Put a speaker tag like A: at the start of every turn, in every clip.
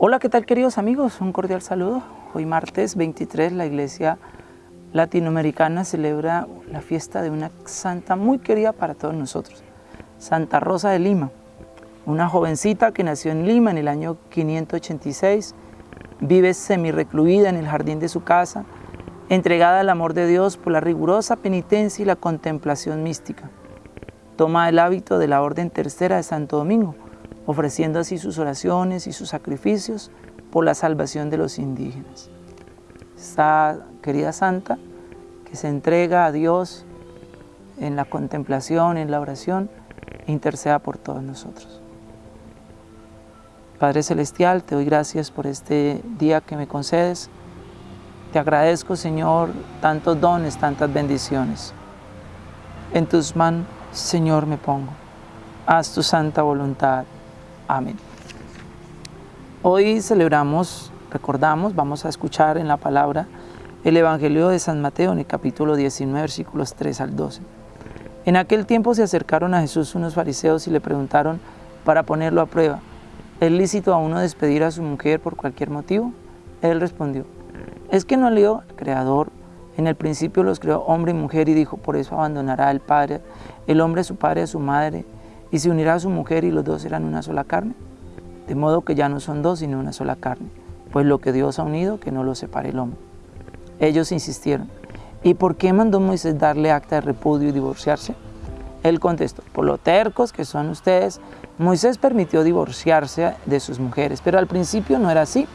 A: Hola, ¿qué tal queridos amigos? Un cordial saludo. Hoy martes 23 la Iglesia Latinoamericana celebra la fiesta de una santa muy querida para todos nosotros, Santa Rosa de Lima, una jovencita que nació en Lima en el año 586, vive semi-recluida en el jardín de su casa, entregada al amor de Dios por la rigurosa penitencia y la contemplación mística. Toma el hábito de la Orden Tercera de Santo Domingo, ofreciendo así sus oraciones y sus sacrificios por la salvación de los indígenas. Esta querida santa que se entrega a Dios en la contemplación, en la oración, interceda por todos nosotros. Padre Celestial, te doy gracias por este día que me concedes. Te agradezco, Señor, tantos dones, tantas bendiciones. En tus manos, Señor, me pongo. Haz tu santa voluntad. Amén. Hoy celebramos, recordamos, vamos a escuchar en la palabra el Evangelio de San Mateo en el capítulo 19, versículos 3 al 12. En aquel tiempo se acercaron a Jesús unos fariseos y le preguntaron para ponerlo a prueba, ¿es lícito a uno despedir a su mujer por cualquier motivo? Él respondió, ¿es que no leo al Creador? En el principio los creó hombre y mujer y dijo, por eso abandonará el padre, el hombre a su padre a su madre, y se unirá a su mujer y los dos serán una sola carne. De modo que ya no son dos, sino una sola carne. Pues lo que Dios ha unido, que no lo separe el hombre. Ellos insistieron, ¿y por qué mandó Moisés darle acta de repudio y divorciarse? Él contestó, por lo tercos que son ustedes, Moisés permitió divorciarse de sus mujeres, pero al principio no era así.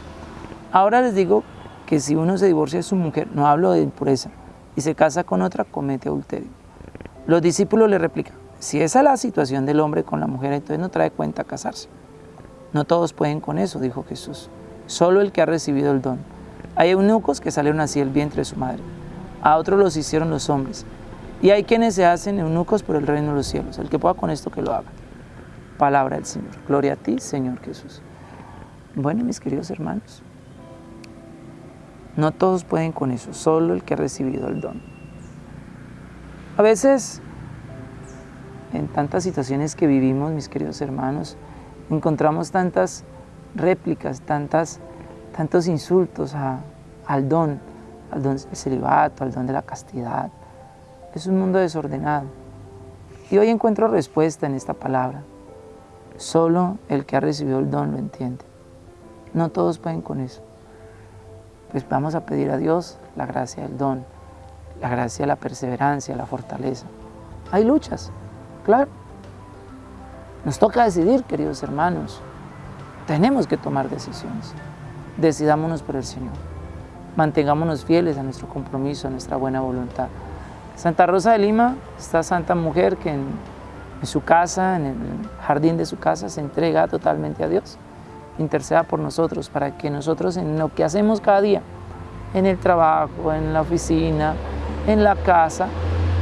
A: Ahora les digo que si uno se divorcia de su mujer, no hablo de impureza, y se casa con otra, comete adulterio. Los discípulos le replican, si esa es la situación del hombre con la mujer, entonces no trae cuenta casarse. No todos pueden con eso, dijo Jesús, solo el que ha recibido el don. Hay eunucos que salieron así del vientre de su madre, a otros los hicieron los hombres, y hay quienes se hacen eunucos por el reino de los cielos. El que pueda con esto, que lo haga. Palabra del Señor. Gloria a ti, Señor Jesús. Bueno, mis queridos hermanos, no todos pueden con eso, solo el que ha recibido el don. A veces en tantas situaciones que vivimos, mis queridos hermanos, encontramos tantas réplicas, tantas, tantos insultos al don, al don del celibato, al don de la castidad. Es un mundo desordenado. Y hoy encuentro respuesta en esta palabra. Solo el que ha recibido el don lo entiende. No todos pueden con eso. Pues vamos a pedir a Dios la gracia del don, la gracia de la perseverancia, la fortaleza. Hay luchas, Claro. Nos toca decidir, queridos hermanos. Tenemos que tomar decisiones. Decidámonos por el Señor. Mantengámonos fieles a nuestro compromiso, a nuestra buena voluntad. Santa Rosa de Lima, esta santa mujer que en, su casa, en el jardín de su casa, se entrega totalmente a Dios. Interceda por nosotros para que nosotros en lo que hacemos cada día, en el trabajo, en la oficina, en la casa,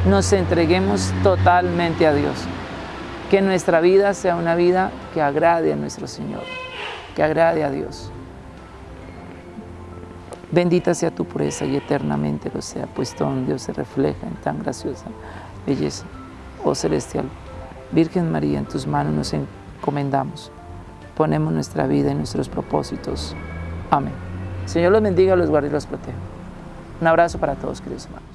A: nos entreguemos totalmente a Dios. Que nuestra vida sea una vida que agrade a nuestro Señor, que agrade a Dios. Bendita sea tu pureza y eternamente lo sea, pues todo Dios se refleja en tan graciosa belleza. Oh celestial, Virgen María, en tus manos nos encomendamos. Ponemos nuestra vida y nuestros propósitos. Amén. Señor los bendiga, los guarde y los proteja. Un abrazo para todos, queridos hermanos.